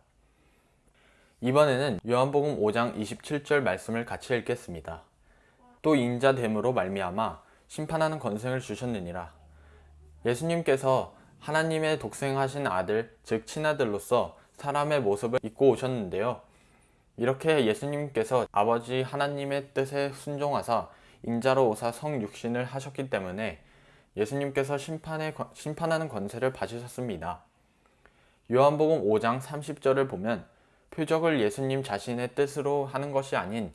이번에는 요한복음 5장 27절 말씀을 같이 읽겠습니다. 또 인자됨으로 말미암아 심판하는 권세를 주셨느니라. 예수님께서 하나님의 독생하신 아들, 즉 친아들로서 사람의 모습을 입고 오셨는데요. 이렇게 예수님께서 아버지 하나님의 뜻에 순종하사 인자로 오사 성육신을 하셨기 때문에 예수님께서 심판에, 심판하는 권세를 받으셨습니다. 요한복음 5장 30절을 보면 표적을 예수님 자신의 뜻으로 하는 것이 아닌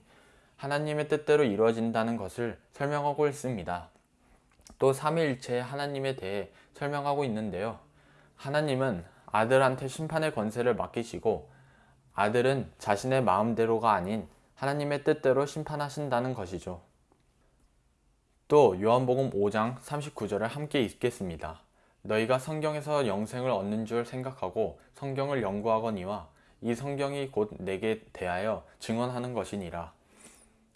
하나님의 뜻대로 이루어진다는 것을 설명하고 있습니다. 또 삼위일체의 하나님에 대해 설명하고 있는데요. 하나님은 아들한테 심판의 권세를 맡기시고 아들은 자신의 마음대로가 아닌 하나님의 뜻대로 심판하신다는 것이죠. 또 요한복음 5장 39절을 함께 읽겠습니다. 너희가 성경에서 영생을 얻는 줄 생각하고 성경을 연구하거니와 이 성경이 곧 내게 대하여 증언하는 것이니라.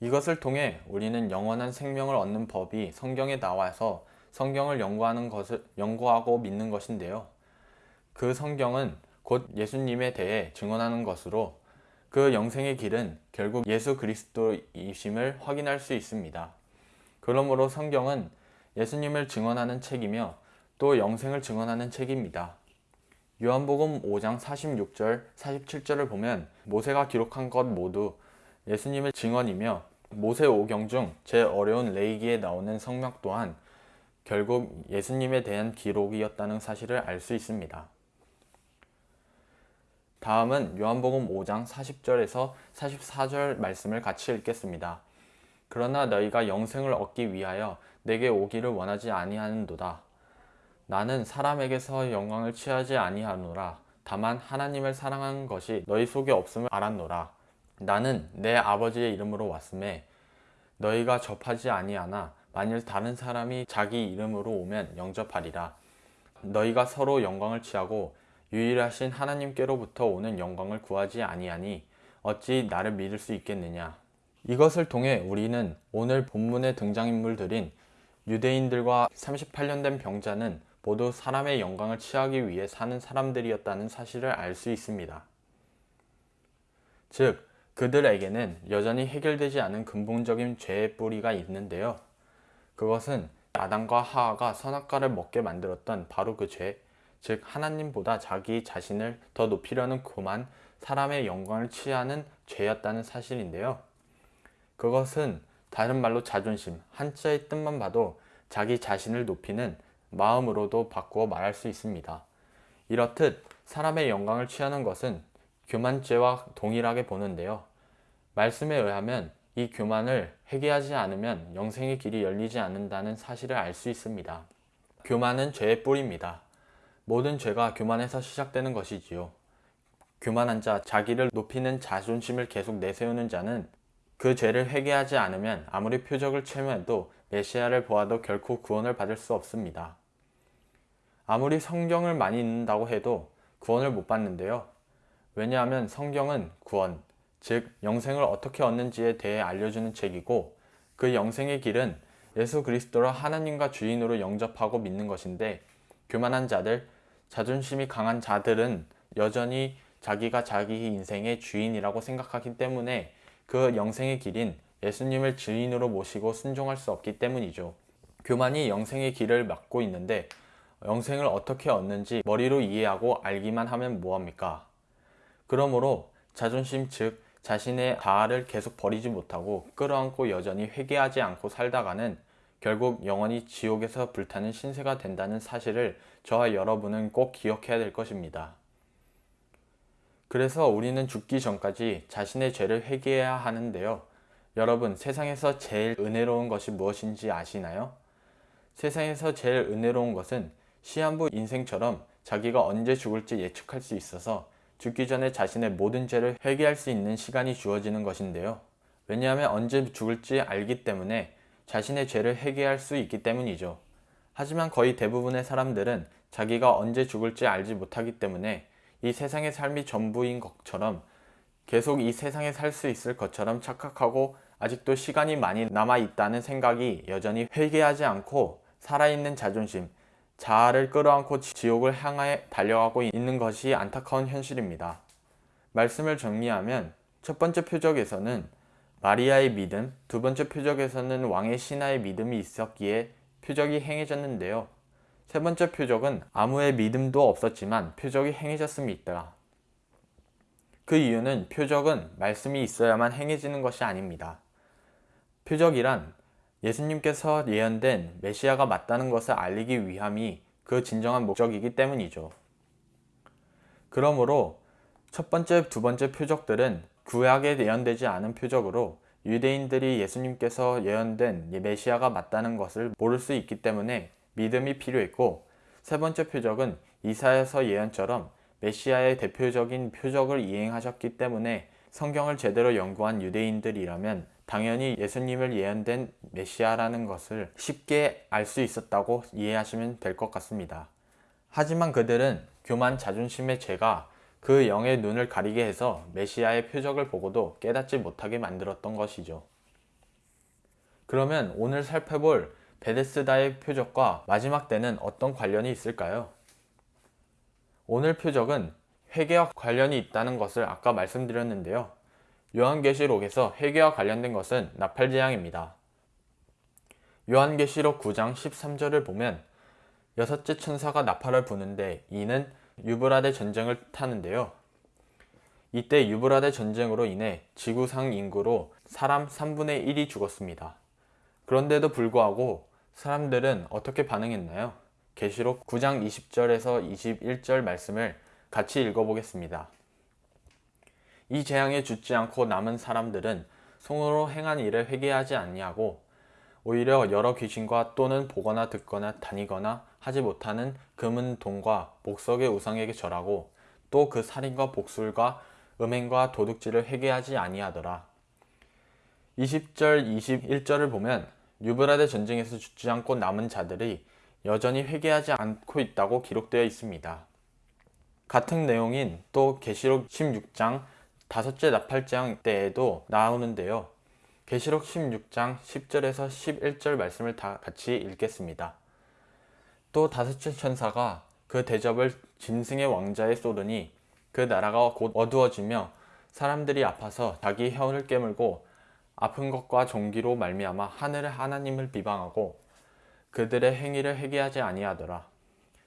이것을 통해 우리는 영원한 생명을 얻는 법이 성경에 나와서 성경을 연구하는 것을 연구하고 믿는 것인데요. 그 성경은 곧 예수님에 대해 증언하는 것으로 그 영생의 길은 결국 예수 그리스도이심을 확인할 수 있습니다. 그러므로 성경은 예수님을 증언하는 책이며 또 영생을 증언하는 책입니다. 요한복음 5장 46절, 47절을 보면 모세가 기록한 것 모두 예수님의 증언이며 모세 오경 중 제일 어려운 레이기에 나오는 성명 또한 결국 예수님에 대한 기록이었다는 사실을 알 수 있습니다. 다음은 요한복음 5장 40절에서 44절 말씀을 같이 읽겠습니다. 그러나 너희가 영생을 얻기 위하여 내게 오기를 원하지 아니하는도다. 나는 사람에게서 영광을 취하지 아니하노라. 다만 하나님을 사랑하는 것이 너희 속에 없음을 알았노라. 나는 내 아버지의 이름으로 왔음에 너희가 접하지 아니하나 만일 다른 사람이 자기 이름으로 오면 영접하리라. 너희가 서로 영광을 취하고 유일하신 하나님께로부터 오는 영광을 구하지 아니하니 어찌 나를 믿을 수 있겠느냐. 이것을 통해 우리는 오늘 본문의 등장인물들인 유대인들과 38년 된 병자는 모두 사람의 영광을 취하기 위해 사는 사람들이었다는 사실을 알 수 있습니다. 즉, 그들에게는 여전히 해결되지 않은 근본적인 죄의 뿌리가 있는데요. 그것은 아담과 하하가 선악과를 먹게 만들었던 바로 그 죄, 즉 하나님보다 자기 자신을 더 높이려는 그만 사람의 영광을 취하는 죄였다는 사실인데요. 그것은 다른 말로 자존심, 한자의 뜻만 봐도 자기 자신을 높이는 마음으로도 바꾸어 말할 수 있습니다. 이렇듯 사람의 영광을 취하는 것은 교만죄와 동일하게 보는데요. 말씀에 의하면 이 교만을 회개하지 않으면 영생의 길이 열리지 않는다는 사실을 알 수 있습니다. 교만은 죄의 뿌리입니다. 모든 죄가 교만에서 시작되는 것이지요. 교만한 자, 자기를 높이는 자존심을 계속 내세우는 자는 그 죄를 회개하지 않으면 아무리 표적을 체험해도 메시아를 보아도 결코 구원을 받을 수 없습니다. 아무리 성경을 많이 읽는다고 해도 구원을 못 받는데요. 왜냐하면 성경은 구원, 즉 영생을 어떻게 얻는지에 대해 알려주는 책이고 그 영생의 길은 예수 그리스도를 하나님과 주인으로 영접하고 믿는 것인데 교만한 자들, 자존심이 강한 자들은 여전히 자기가 자기 인생의 주인이라고 생각하기 때문에 그 영생의 길인 예수님을 주인으로 모시고 순종할 수 없기 때문이죠. 교만이 영생의 길을 막고 있는데 영생을 어떻게 얻는지 머리로 이해하고 알기만 하면 뭐합니까? 그러므로 자존심 즉 자신의 자아를 계속 버리지 못하고 끌어안고 여전히 회개하지 않고 살다가는 결국 영원히 지옥에서 불타는 신세가 된다는 사실을 저와 여러분은 꼭 기억해야 될 것입니다. 그래서 우리는 죽기 전까지 자신의 죄를 회개해야 하는데요. 여러분, 세상에서 제일 은혜로운 것이 무엇인지 아시나요? 세상에서 제일 은혜로운 것은 시한부 인생처럼 자기가 언제 죽을지 예측할 수 있어서 죽기 전에 자신의 모든 죄를 회개할 수 있는 시간이 주어지는 것인데요. 왜냐하면 언제 죽을지 알기 때문에 자신의 죄를 회개할 수 있기 때문이죠. 하지만 거의 대부분의 사람들은 자기가 언제 죽을지 알지 못하기 때문에 이 세상의 삶이 전부인 것처럼 계속 이 세상에 살 수 있을 것처럼 착각하고 아직도 시간이 많이 남아 있다는 생각이 여전히 회개하지 않고 살아있는 자존심, 자아를 끌어안고 지옥을 향해 달려가고 있는 것이 안타까운 현실입니다. 말씀을 정리하면 첫 번째 표적에서는 마리아의 믿음, 두 번째 표적에서는 왕의 신하의 믿음이 있었기에 표적이 행해졌는데요. 세 번째 표적은 아무의 믿음도 없었지만 표적이 행해졌습니다. 그 이유는 표적은 말씀이 있어야만 행해지는 것이 아닙니다. 표적이란 예수님께서 예언된 메시아가 맞다는 것을 알리기 위함이 그 진정한 목적이기 때문이죠. 그러므로 첫 번째, 두 번째 표적들은 구약에 예언되지 않은 표적으로 유대인들이 예수님께서 예언된 메시아가 맞다는 것을 모를 수 있기 때문에 믿음이 필요했고 세 번째 표적은 이사야서 예언처럼 메시아의 대표적인 표적을 이행하셨기 때문에 성경을 제대로 연구한 유대인들이라면 당연히 예수님을 예언된 메시아라는 것을 쉽게 알 수 있었다고 이해하시면 될 것 같습니다. 하지만 그들은 교만 자존심의 죄가 그 영의 눈을 가리게 해서 메시아의 표적을 보고도 깨닫지 못하게 만들었던 것이죠. 그러면 오늘 살펴볼 베데스다의 표적과 마지막 때는 어떤 관련이 있을까요? 오늘 표적은 회개와 관련이 있다는 것을 아까 말씀드렸는데요. 요한계시록에서 회개와 관련된 것은 나팔 재앙입니다. 요한계시록 9장 13절을 보면 여섯째 천사가 나팔을 부는데 이는 유브라데 전쟁을 타는데요. 이때 유브라데 전쟁으로 인해 지구상 인구로 사람 3분의 1이 죽었습니다. 그런데도 불구하고 사람들은 어떻게 반응했나요? 계시록 9장 20절에서 21절 말씀을 같이 읽어보겠습니다. 이 재앙에 죽지 않고 남은 사람들은 손으로 행한 일을 회개하지 아니하고 오히려 여러 귀신과 또는 보거나 듣거나 다니거나 하지 못하는 금은 돈과 목석의 우상에게 절하고 또 그 살인과 복술과 음행과 도둑질을 회개하지 아니하더라. 20절 21절을 보면 유브라데 전쟁에서 죽지 않고 남은 자들이 여전히 회개하지 않고 있다고 기록되어 있습니다. 같은 내용인 또 계시록 16장 다섯째 나팔장 때에도 나오는데요. 계시록 16장 10절에서 11절 말씀을 다 같이 읽겠습니다. 또 다섯째 천사가 그 대접을 짐승의 왕자에 쏟으니 그 나라가 곧 어두워지며 사람들이 아파서 자기 혀를 깨물고 아픈 것과 종기로 말미암아 하늘의 하나님을 비방하고 그들의 행위를 회개하지 아니하더라.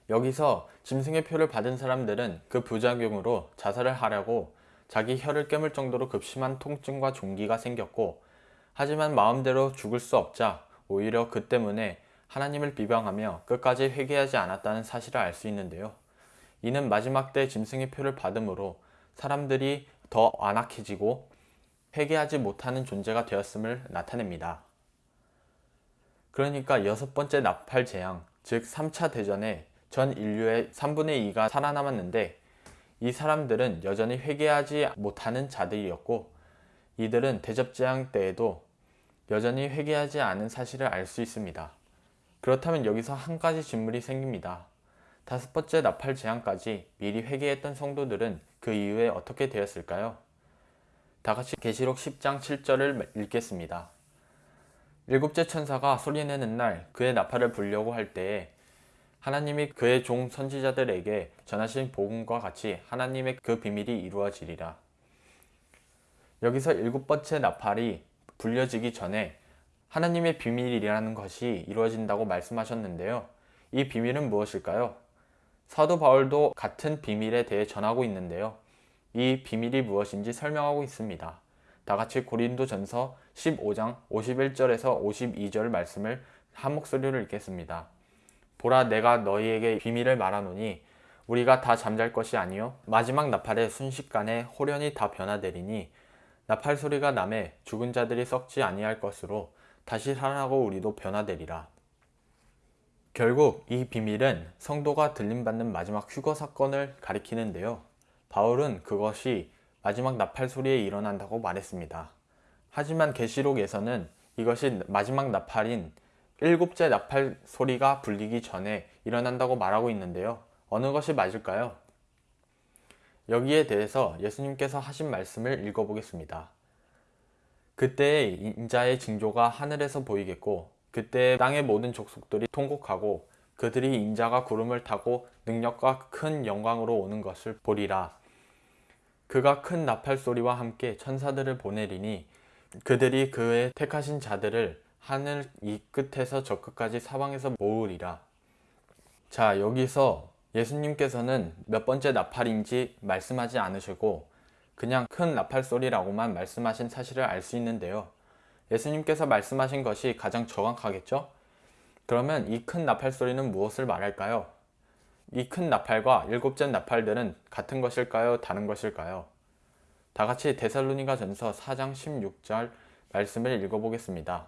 여기서 짐승의 표를 받은 사람들은 그 부작용으로 자살을 하려고 자기 혀를 깨물 정도로 급심한 통증과 종기가 생겼고 하지만 마음대로 죽을 수 없자 오히려 그 때문에 하나님을 비방하며 끝까지 회개하지 않았다는 사실을 알 수 있는데요. 이는 마지막 때 짐승의 표를 받음으로 사람들이 더 안악해지고 회개하지 못하는 존재가 되었음을 나타냅니다. 그러니까 여섯 번째 나팔 재앙, 즉 3차 대전에 전 인류의 3분의 2가 살아남았는데 이 사람들은 여전히 회개하지 못하는 자들이었고 이들은 대접재앙 때에도 여전히 회개하지 않은 사실을 알 수 있습니다. 그렇다면 여기서 한 가지 질문이 생깁니다. 다섯 번째 나팔 재앙까지 미리 회개했던 성도들은 그 이후에 어떻게 되었을까요? 다 같이 계시록 10장 7절을 읽겠습니다. 일곱째 천사가 소리내는 날 그의 나팔을 불려고 할 때에 하나님이 그의 종 선지자들에게 전하신 복음과 같이 하나님의 그 비밀이 이루어지리라. 여기서 일곱 번째 나팔이 불려지기 전에 하나님의 비밀이라는 것이 이루어진다고 말씀하셨는데요. 이 비밀은 무엇일까요? 사도 바울도 같은 비밀에 대해 전하고 있는데요. 이 비밀이 무엇인지 설명하고 있습니다. 다 같이 고린도 전서 15장 51절에서 52절 말씀을 한 목소리로 읽겠습니다. 보라 내가 너희에게 비밀을 말하노니 우리가 다 잠잘 것이 아니요 마지막 나팔에 순식간에 호련히 다 변화되리니 나팔 소리가 남에 죽은 자들이 썩지 아니할 것으로 다시 살아나고 우리도 변화되리라. 결국 이 비밀은 성도가 들림받는 마지막 휴거 사건을 가리키는데요. 바울은 그것이 마지막 나팔 소리에 일어난다고 말했습니다. 하지만 계시록에서는 이것이 마지막 나팔인 일곱째 나팔 소리가 불리기 전에 일어난다고 말하고 있는데요. 어느 것이 맞을까요? 여기에 대해서 예수님께서 하신 말씀을 읽어보겠습니다. 그때의 인자의 징조가 하늘에서 보이겠고 그때 땅의 모든 족속들이 통곡하고 그들이 인자가 구름을 타고 능력과 큰 영광으로 오는 것을 보리라. 그가 큰 나팔 소리와 함께 천사들을 보내리니 그들이 그의 택하신 자들을 하늘 이 끝에서 저 끝까지 사방에서 모으리라. 자, 여기서 예수님께서는 몇 번째 나팔인지 말씀하지 않으시고 그냥 큰 나팔 소리라고만 말씀하신 사실을 알 수 있는데요. 예수님께서 말씀하신 것이 가장 정확하겠죠? 그러면 이 큰 나팔 소리는 무엇을 말할까요? 이 큰 나팔과 일곱째 나팔들은 같은 것일까요? 다른 것일까요? 다 같이 데살로니가 전서 4장 16절 말씀을 읽어보겠습니다.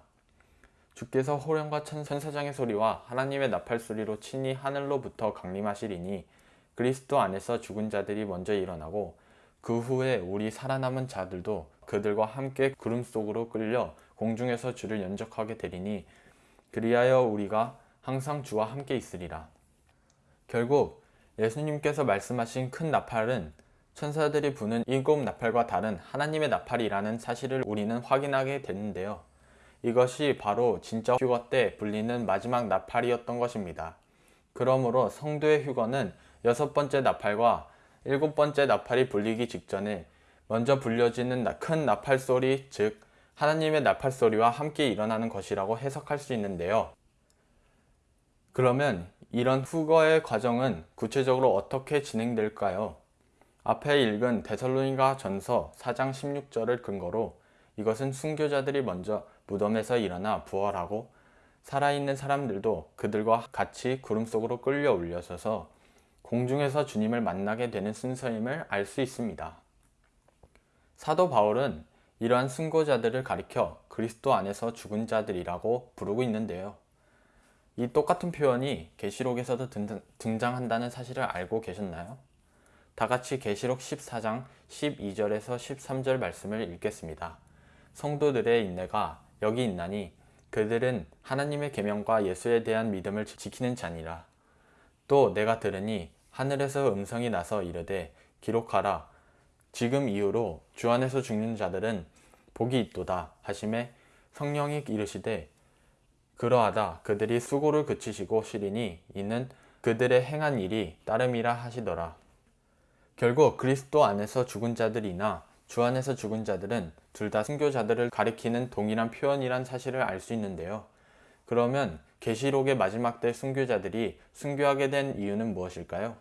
주께서 호령과 천사장의 소리와 하나님의 나팔 소리로 친히 하늘로부터 강림하시리니 그리스도 안에서 죽은 자들이 먼저 일어나고 그 후에 우리 살아남은 자들도 그들과 함께 구름 속으로 끌려 공중에서 주를 연적하게 되리니 그리하여 우리가 항상 주와 함께 있으리라. 결국 예수님께서 말씀하신 큰 나팔은 천사들이 부는 일곱 나팔과 다른 하나님의 나팔이라는 사실을 우리는 확인하게 되는데요. 이것이 바로 진짜 휴거 때 불리는 마지막 나팔이었던 것입니다. 그러므로 성도의 휴거는 여섯 번째 나팔과 일곱 번째 나팔이 불리기 직전에 먼저 불려지는 큰 나팔 소리, 즉 하나님의 나팔 소리와 함께 일어나는 것이라고 해석할 수 있는데요. 그러면 이런 후거의 과정은 구체적으로 어떻게 진행될까요? 앞에 읽은 데살로니가 전서 4장 16절을 근거로 이것은 순교자들이 먼저 무덤에서 일어나 부활하고 살아있는 사람들도 그들과 같이 구름 속으로 끌려 올려서서 공중에서 주님을 만나게 되는 순서임을 알 수 있습니다. 사도 바울은 이러한 순고자들을 가리켜 그리스도 안에서 죽은 자들이라고 부르고 있는데요. 이 똑같은 표현이 계시록에서도 등장한다는 사실을 알고 계셨나요? 다 같이 계시록 14장 12절에서 13절 말씀을 읽겠습니다. 성도들의 인내가 여기 있나니 그들은 하나님의 계명과 예수에 대한 믿음을 지키는 자니라. 또 내가 들으니 하늘에서 음성이 나서 이르되 기록하라 지금 이후로 주 안에서 죽는 자들은 복이 있도다 하심에 성령이 이르시되 그러하다 그들이 수고를 그치시고 쉬리니 이는 그들의 행한 일이 따름이라 하시더라. 결국 그리스도 안에서 죽은 자들이나 주 안에서 죽은 자들은 둘 다 순교자들을 가리키는 동일한 표현이란 사실을 알 수 있는데요. 그러면 계시록의 마지막 때 순교자들이 순교하게 된 이유는 무엇일까요?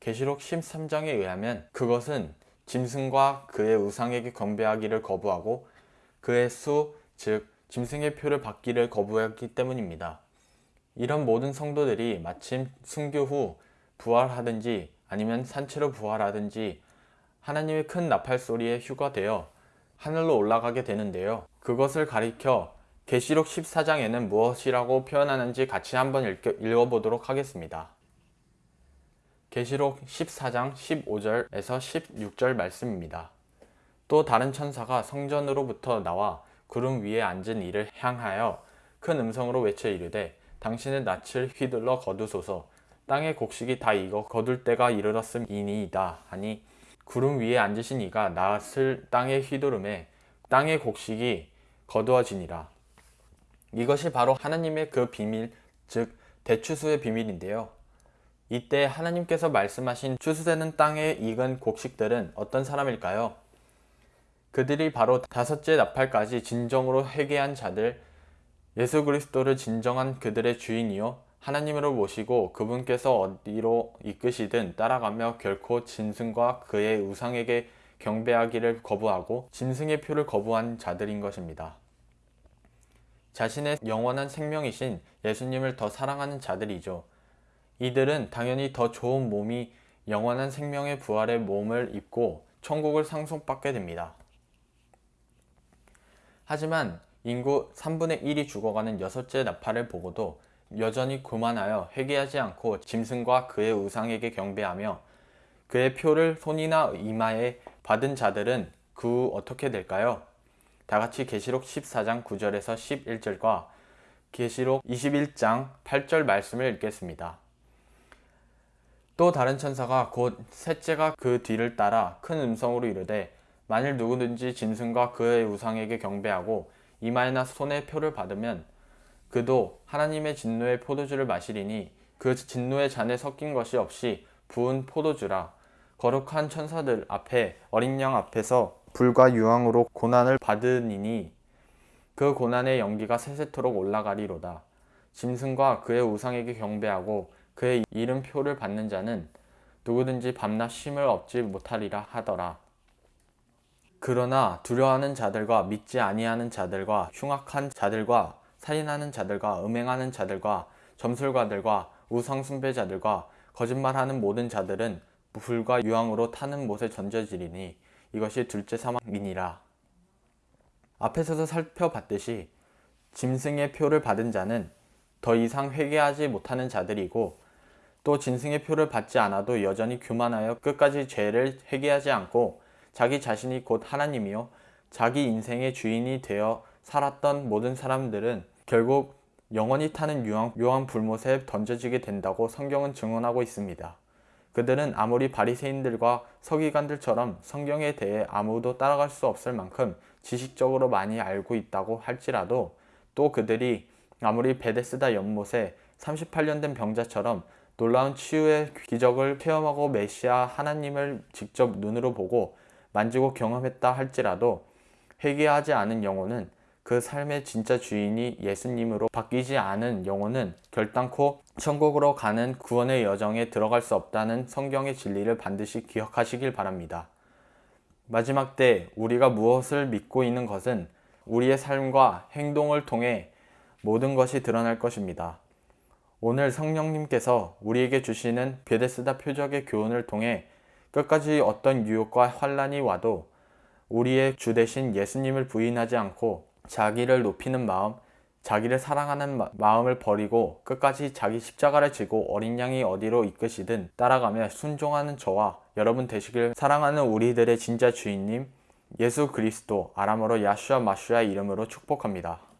계시록 13장에 의하면 그것은 짐승과 그의 우상에게 경배하기를 거부하고 그의 수, 즉 짐승의 표를 받기를 거부했기 때문입니다. 이런 모든 성도들이 마침 순교 후 부활하든지 아니면 산채로 부활하든지 하나님의 큰 나팔 소리에 휴가되어 하늘로 올라가게 되는데요. 그것을 가리켜 계시록 14장에는 무엇이라고 표현하는지 같이 한번 읽어 보도록 하겠습니다. 계시록 14장 15절에서 16절 말씀입니다. 또 다른 천사가 성전으로부터 나와 구름 위에 앉은 이를 향하여 큰 음성으로 외쳐 이르되 당신의 낯을 휘둘러 거두소서 땅의 곡식이 다 익어 거둘 때가 이르렀음이니이다 하니 구름 위에 앉으신 이가 낯을 땅에 휘두름에 땅의 곡식이 거두어지니라. 이것이 바로 하나님의 그 비밀, 즉 대추수의 비밀인데요. 이때 하나님께서 말씀하신 추수되는 땅에 익은 곡식들은 어떤 사람일까요? 그들이 바로 다섯째 나팔까지 진정으로 회개한 자들, 예수 그리스도를 진정한 그들의 주인이요 하나님으로 모시고 그분께서 어디로 이끄시든 따라가며 결코 짐승과 그의 우상에게 경배하기를 거부하고 짐승의 표를 거부한 자들인 것입니다. 자신의 영원한 생명이신 예수님을 더 사랑하는 자들이죠. 이들은 당연히 더 좋은 몸이 영원한 생명의 부활의 몸을 입고 천국을 상속받게 됩니다. 하지만 인구 3분의 1이 죽어가는 여섯째 나팔을 보고도 여전히 교만하여 회개하지 않고 짐승과 그의 우상에게 경배하며 그의 표를 손이나 이마에 받은 자들은 그 후 어떻게 될까요? 다같이 계시록 14장 9절에서 11절과 계시록 21장 8절 말씀을 읽겠습니다. 또 다른 천사가 곧 셋째가 그 뒤를 따라 큰 음성으로 이르되 만일 누구든지 짐승과 그의 우상에게 경배하고 이마에나 손에 표를 받으면 그도 하나님의 진노의 포도주를 마시리니 그 진노의 잔에 섞인 것이 없이 부은 포도주라 거룩한 천사들 앞에 어린 양 앞에서 불과 유황으로 고난을 받으니니 그 고난의 연기가 세세토록 올라가리로다 짐승과 그의 우상에게 경배하고 그의 이름표를 받는 자는 누구든지 밤낮 쉼을 얻지 못하리라 하더라. 그러나 두려워하는 자들과 믿지 아니하는 자들과 흉악한 자들과 살인하는 자들과 음행하는 자들과 점술가들과 우상 숭배자들과 거짓말하는 모든 자들은 불과 유황으로 타는 못에 던져지리니 이것이 둘째 사망이니라. 앞에서도 살펴봤듯이 짐승의 표를 받은 자는 더 이상 회개하지 못하는 자들이고 또 짐승의 표를 받지 않아도 여전히 교만하여 끝까지 죄를 회개하지 않고 자기 자신이 곧 하나님이요 자기 인생의 주인이 되어 살았던 모든 사람들은 결국 영원히 타는 유황, 유황 불못에 던져지게 된다고 성경은 증언하고 있습니다. 그들은 아무리 바리새인들과 서기관들처럼 성경에 대해 아무도 따라갈 수 없을 만큼 지식적으로 많이 알고 있다고 할지라도 또 그들이 아무리 베데스다 연못에 38년 된 병자처럼 놀라운 치유의 기적을 체험하고 메시아 하나님을 직접 눈으로 보고 만지고 경험했다 할지라도 회개하지 않은 영혼은 그 삶의 진짜 주인이 예수님으로 바뀌지 않은 영혼은 결단코 천국으로 가는 구원의 여정에 들어갈 수 없다는 성경의 진리를 반드시 기억하시길 바랍니다. 마지막 때 우리가 무엇을 믿고 있는 것은 우리의 삶과 행동을 통해 모든 것이 드러날 것입니다. 오늘 성령님께서 우리에게 주시는 베데스다 표적의 교훈을 통해 끝까지 어떤 유혹과 환란이 와도 우리의 주 대신 예수님을 부인하지 않고 자기를 높이는 마음, 자기를 사랑하는 마, 마음을 버리고 끝까지 자기 십자가를 지고 어린 양이 어디로 이끄시든 따라가며 순종하는 저와 여러분 되시길 사랑하는 우리들의 진짜 주인님 예수 그리스도 아람어로 야슈아 마슈아 이름으로 축복합니다.